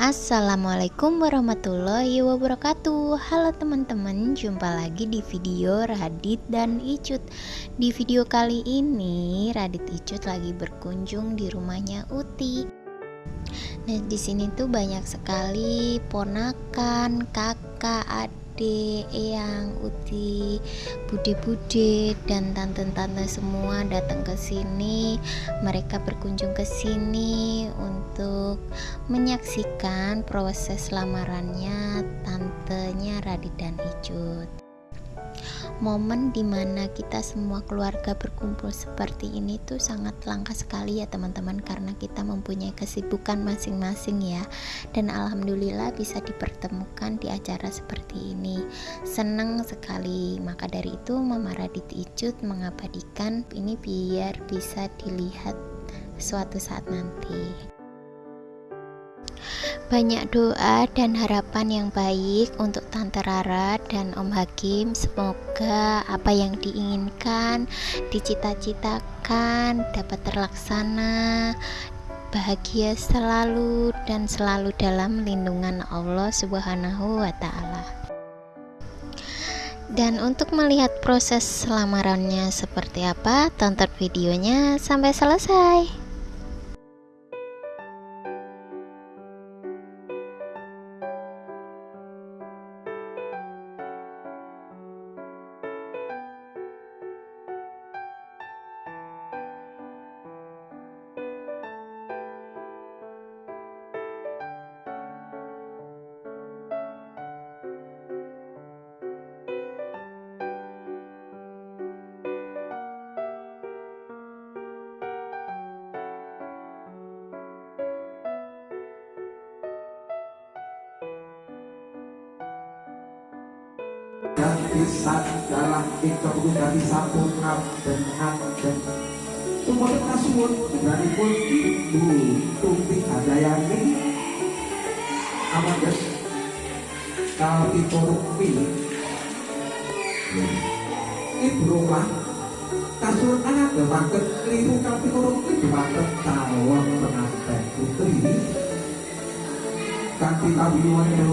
Assalamualaikum warahmatullahi wabarakatuh. Halo teman-teman, jumpa lagi di video Radit dan Icut. Di video kali ini, Radit Icut lagi berkunjung di rumahnya Uti. Nah, di sini tuh banyak sekali ponakan, kakak, adik Ade, Eyang, Uti, Bude-bude dan tante-tante semua datang ke sini. Mereka berkunjung ke sini untuk menyaksikan proses lamarannya tantenya Radit dan Icut momen di mana kita semua keluarga berkumpul seperti ini tuh sangat langka sekali ya teman-teman karena kita mempunyai kesibukan masing-masing ya. Dan alhamdulillah bisa dipertemukan di acara seperti ini. Senang sekali. Maka dari itu Mama Radit Icut mengabadikan ini biar bisa dilihat suatu saat nanti banyak doa dan harapan yang baik untuk Tante Rara dan Om Hakim. Semoga apa yang diinginkan, dicita-citakan dapat terlaksana. Bahagia selalu dan selalu dalam lindungan Allah Subhanahu wa taala. Dan untuk melihat proses lamarannya seperti apa, tonton videonya sampai selesai. pisan darah kita pun dari sapu ngaben ngaben tumpul kasuwun dari pun ibu tumpi ada yang ini apa guys. Tapi korupi ibu rumah kasuun anak demang kekeliru tapi korupi demang ketawang penantai putri. Kanti tak biwanya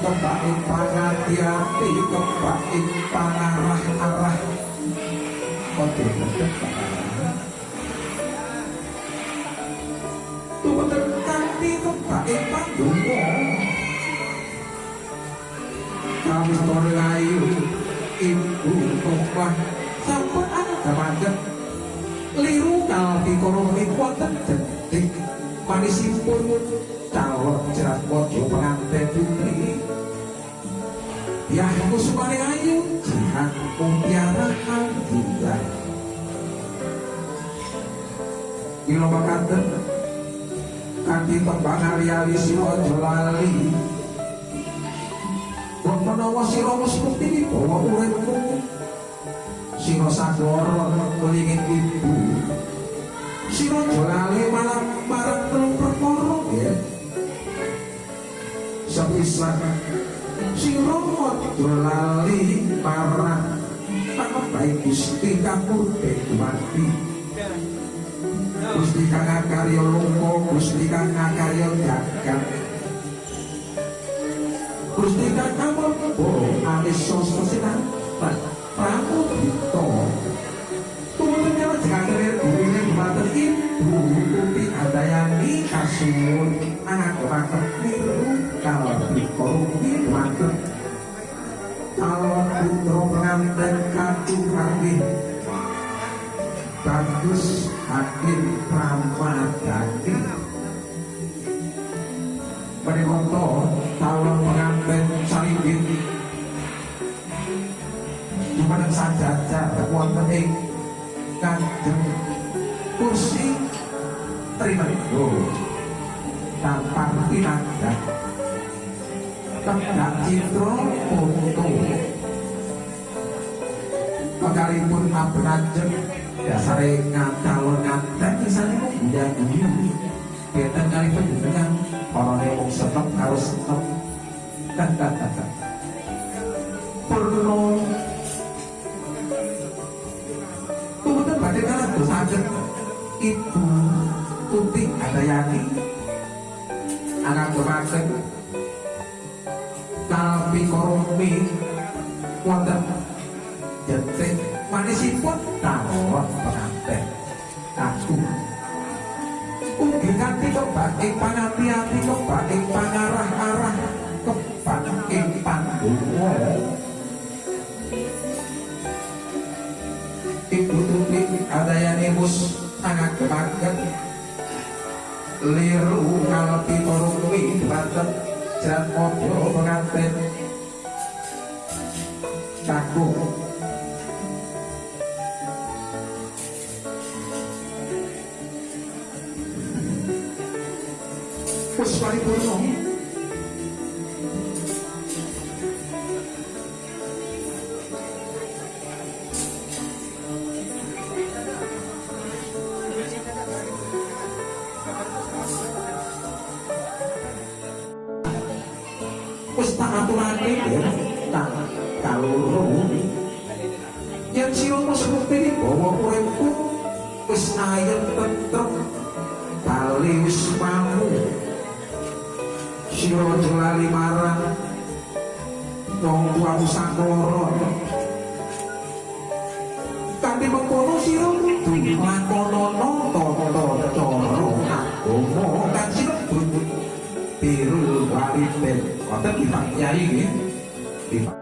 kepakin pangati hati kepakin pangarah arah kode kode tuh terkati kepakin pandungo kami torlayu ibu kopah sampun ada macet liru kalpi koromi kuatan jentik. Manisipun calon jerat kodoh pengantai putih. Ya kusumane ayu jihan mutiara juga. Ilo makanten kanthi tembang ari-ari sira lali. Wong menawa sira wis bukti bahwa uripmu siro sagoro melingin ibu. Siro jolali malam marang telung perkoro ya. Sepisan sing romo dolali parah tanpa baik gusti kapur dewati gusti kang karya lungo gusti kang karya jagat. Gusti kang kamu oh alis Putra pengantin Katu kami. Bagus Hakim Pramadani Penikoto Calon pengantin Salibin Jumaneng sajaja wonten ing kanjeng kursi trimego tampang pinanggah tegak citra foto pakari pun mabrajeng dasare ngatalo ngatek kisane mung ndang kita kali pun dengan para nyomong setep harus setep dan dan dan dan perlu tuntutan batin kalah dosa ibu tuti ada yang anak berpaksa ing pangati-ati kebak ing pangarah-arah kebak ing pandhawa ibu tuti adayani mus sangat kemaken liru kalpi korumi banten jan mojo pengantin. Kaku wis paripurna wis tak aturake ya tak kaloro yen sira wis bukti bahwa uripku wis ayem tentrem bali wis sira aja lali marang wong tuamu saklara kanthi mengkono sira kudu nglakonana tata cara agama. Kang sinebut biru waliden wonten Pak Kyai nggih